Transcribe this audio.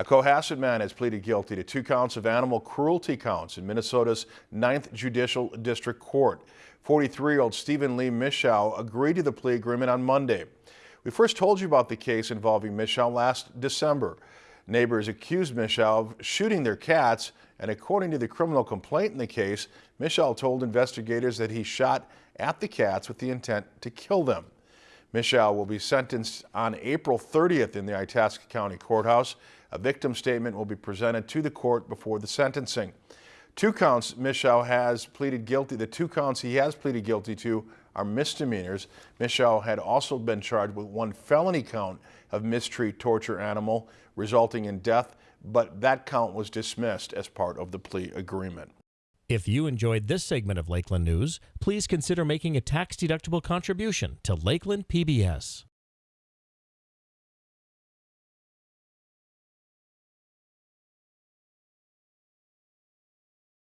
A Cohasset man has pleaded guilty to two counts of animal cruelty counts in Minnesota's 9th Judicial District Court. 43-year-old Stephen Lee Mischow agreed to the plea agreement on Monday. We first told you about the case involving Mischow last December. Neighbors accused Mischow of shooting their cats, and according to the criminal complaint in the case, Mischow told investigators that he shot at the cats with the intent to kill them. Mischow will be sentenced on April 30th in the Itasca County Courthouse. A victim statement will be presented to the court before the sentencing. Two counts Michelle has pleaded guilty. The two counts he has pleaded guilty to are misdemeanors. Michelle had also been charged with one felony count of mistreat torture animal resulting in death, but that count was dismissed as part of the plea agreement. If you enjoyed this segment of Lakeland News, please consider making a tax-deductible contribution to Lakeland PBS.